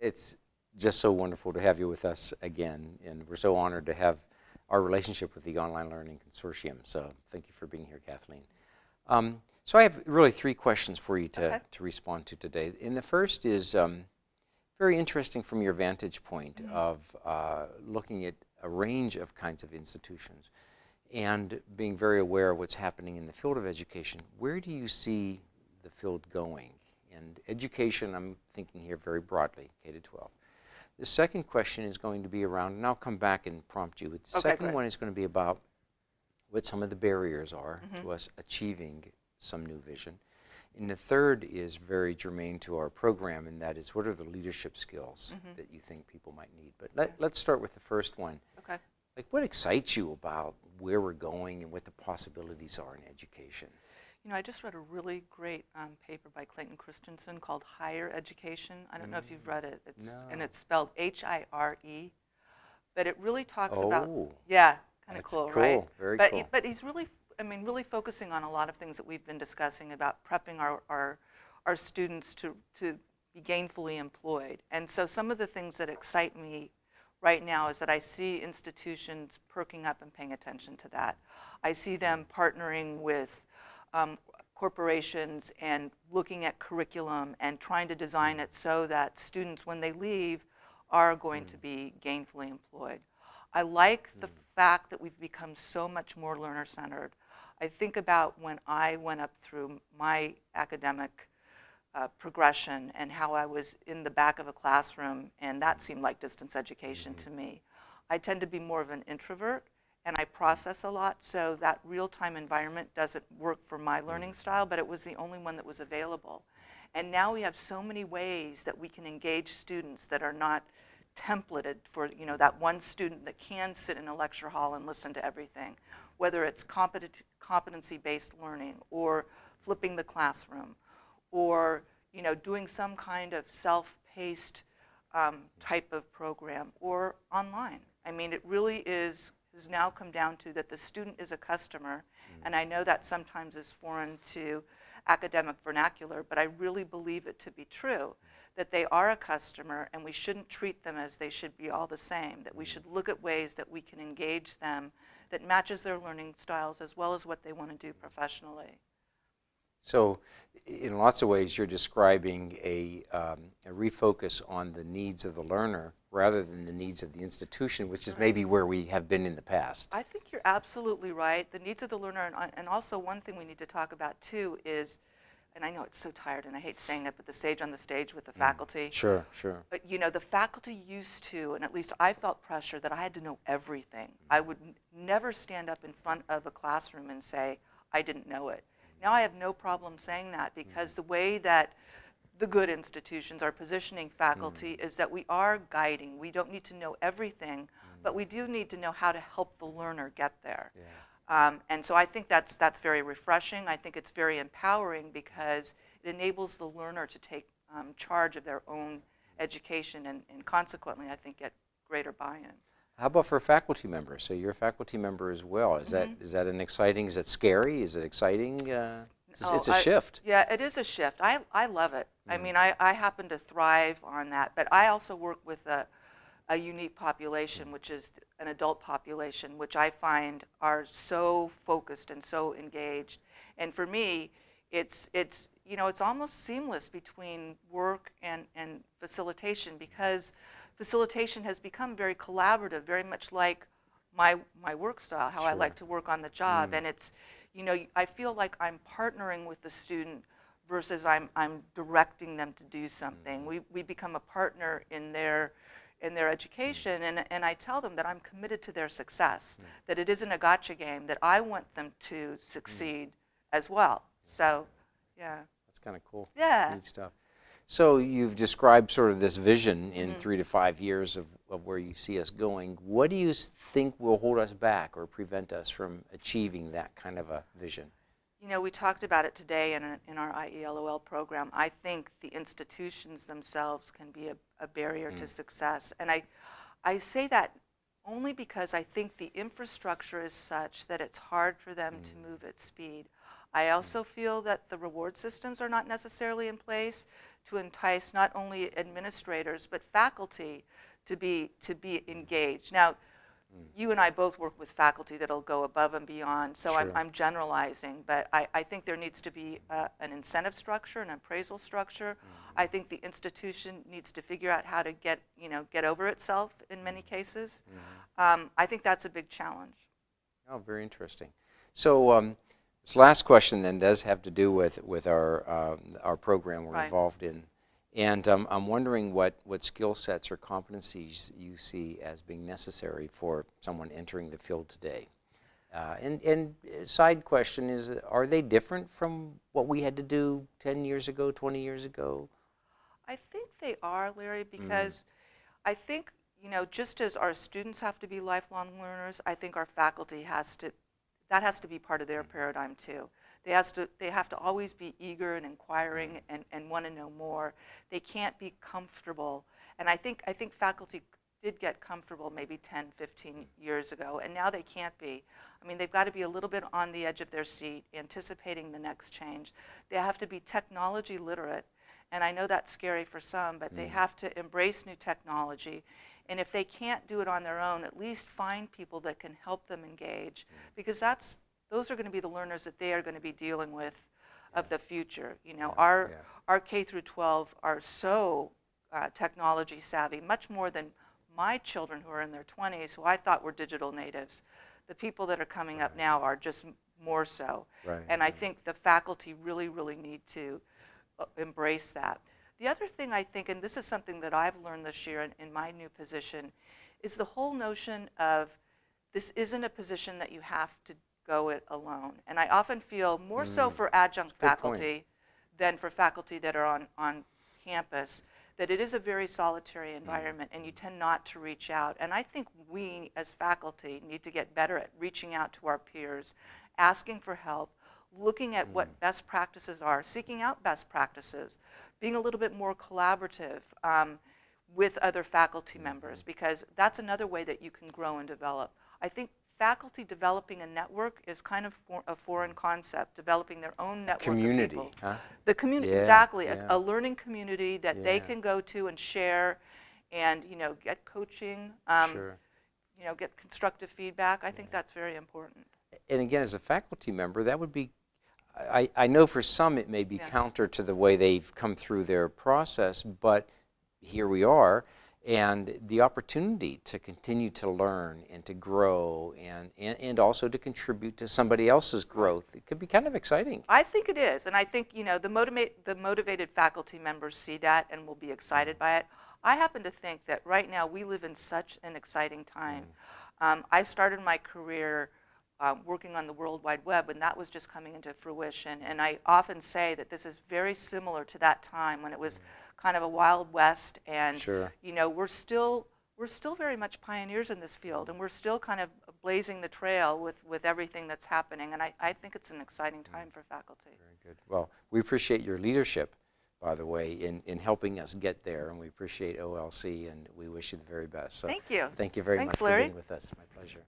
It's just so wonderful to have you with us again, and we're so honored to have our relationship with the Online Learning Consortium. So thank you for being here, Kathleen. Um, so I have really three questions for you to, okay. to respond to today. And the first is um, very interesting from your vantage point mm -hmm. of uh, looking at a range of kinds of institutions and being very aware of what's happening in the field of education. Where do you see the field going? And education, I'm thinking here very broadly, K to 12. The second question is going to be around, and I'll come back and prompt you. The okay, second one is going to be about what some of the barriers are mm -hmm. to us achieving some new vision. And the third is very germane to our program, and that is what are the leadership skills mm -hmm. that you think people might need. But let, us start with the first one. Okay. Like what excites you about where we're going and what the possibilities are in education? You know, I just read a really great um, paper by Clayton Christensen called Hire Education. I don't mm. know if you've read it. It's, no. And it's spelled H-I-R-E. But it really talks oh, about, yeah, kind of cool, cool, right? Very but cool. He, but he's really, I mean, really focusing on a lot of things that we've been discussing about prepping our, our, our students to, to be gainfully employed. And so some of the things that excite me right now is that I see institutions perking up and paying attention to that. I see them partnering with um, corporations and looking at curriculum and trying to design it so that students, when they leave, are going mm. to be gainfully employed. I like mm. the fact that we've become so much more learner-centered. I think about when I went up through my academic uh, progression and how I was in the back of a classroom and that seemed like distance education mm -hmm. to me. I tend to be more of an introvert and I process a lot, so that real-time environment doesn't work for my learning style, but it was the only one that was available. And now we have so many ways that we can engage students that are not templated for you know that one student that can sit in a lecture hall and listen to everything, whether it's competency-based learning or flipping the classroom or you know doing some kind of self-paced um, type of program or online. I mean, it really is has now come down to that the student is a customer, mm. and I know that sometimes is foreign to academic vernacular, but I really believe it to be true, that they are a customer and we shouldn't treat them as they should be all the same, that we should look at ways that we can engage them that matches their learning styles as well as what they want to do professionally. So in lots of ways, you're describing a, um, a, refocus on the needs of the learner rather than the needs of the institution, which is maybe where we have been in the past. I think you're absolutely right. The needs of the learner, and, and also one thing we need to talk about too is, and I know it's so tired and I hate saying it, but the sage on the stage with the mm. faculty. Sure, sure. But you know, the faculty used to, and at least I felt pressure that I had to know everything. Mm. I would never stand up in front of a classroom and say, I didn't know it. Now I have no problem saying that because the way that the good institutions are positioning faculty mm. is that we are guiding. We don't need to know everything, mm. but we do need to know how to help the learner get there. Yeah. Um, and so I think that's, that's very refreshing. I think it's very empowering because it enables the learner to take um, charge of their own education and, and consequently I think get greater buy-in. How about for a faculty members? So you're a faculty member as well. Is mm -hmm. that mm-hmm. that an exciting? Is it scary? Is it exciting? Uh, it's, oh, it's, a I, shift. Yeah, it is a shift. I I love it. Mm. I mean, I I happen to thrive on that. But I also work with a a unique population, which is an adult population, which I find are so focused and so engaged. And for me, it's it's you know it's almost seamless between work and and facilitation because facilitation has become very collaborative, very much like my, my work style, how sure. I like to work on the job. Mm. And it's, you know, I feel like I'm partnering with the student versus I'm, I'm directing them to do something. Mm. We, we become a partner in their, in their education and, and I tell them that I'm committed to their success, mm. that it isn't a gotcha game, that I want them to succeed mm. as well. So, yeah. That's kind of cool. Yeah. Neat stuff. So you've described sort of this vision in mm three to five years of, of where you see us going. What do you think will hold us back or prevent us from achieving that kind of a vision? You know, we talked about it today in, a, in our IELOL program. I think the institutions themselves can be a, a barrier mm. to success. And I, I say that only because I think the infrastructure is such that it's hard for them mm. to move at speed. I also feel that the reward systems are not necessarily in place to entice not only administrators but faculty to be to be engaged. Now, you and I both work with faculty that'll go above and beyond, so I'm, I'm generalizing, but I, I think there needs to be uh, an incentive structure, an appraisal structure. I think the institution needs to figure out how to get, you know, get over itself in many cases. Um, I think that's a big challenge. Oh, very interesting. So um, this last question then does have to do with, with our, um, our program we're Right. involved in. And um, I'm wondering what, what skill sets or competencies you see as being necessary for someone entering the field today. Uh, and, and uh, side question is, uh, are they different from what we had to do 10 years ago, 20 years ago? I think they are, Larry, because I think, you know, just as our students have to be lifelong learners, I think our faculty has to, that has to be part of their mm. paradigm too. They, has to, they have to always be eager and inquiring mm. and, and want to know more. They can't be comfortable. And I think, I think faculty did get comfortable maybe 10, 15 years ago, and now they can't be. I mean, they've got to be a little bit on the edge of their seat, anticipating the next change. They have to be technology literate, and I know that's scary for some, but they mm. have to embrace new technology. And if they can't do it on their own, at least find people that can help them engage, because that's, those are going to be the learners that they are going to be dealing with of the future. You know, our, yeah. our K through 12 are so uh, technology savvy, much more than my children who are in their 20s, who I thought were digital natives. The people that are coming up now are just more so. Right, And I think the faculty really, really need to uh, embrace that. The other thing I think, and this is something that I've learned this year in, in my new position, is the whole notion of this isn't a position that you have to go it alone. And I often feel more so for adjunct Mm. Good point. faculty than for faculty that are on, on campus, that it is a very solitary environment and you tend not to reach out. And I think we as faculty need to get better at reaching out to our peers, asking for help, looking at what best practices are, seeking out best practices, being a little bit more collaborative um, with other faculty members, because that's another way that you can grow and develop. I think faculty developing a network is kind of for, a foreign concept, developing their own network Community, huh? The community, Yeah, exactly, yeah. a, a learning community that they can go to and share, and you know, get coaching, um, sure. you know, get constructive feedback. I think that's very important. and again, as a faculty member, that would be, I, I know for some it may be Yeah. counter to the way they've come through their process, but here we are, and the opportunity to continue to learn and to grow and, and, and also to contribute to somebody else's growth, it could be kind of exciting. I think it is, and I think you know the motivate the motivated faculty members see that and will be excited by it. I happen to think that right now we live in such an exciting time. Um, I started my career um, working on the World Wide Web when that was just coming into fruition, and I often say that this is very similar to that time when it was kind of a wild west, and Sure. you know we're still we're still very much pioneers in this field, and we're still kind of blazing the trail with, with everything that's happening. And I, I think it's an exciting time for faculty. Very good. Well, we appreciate your leadership, by the way, in, in helping us get there, and we appreciate OLC, and we wish you the very best. So Thank you. Thank you very Thanks, much for Larry. being with us. My pleasure.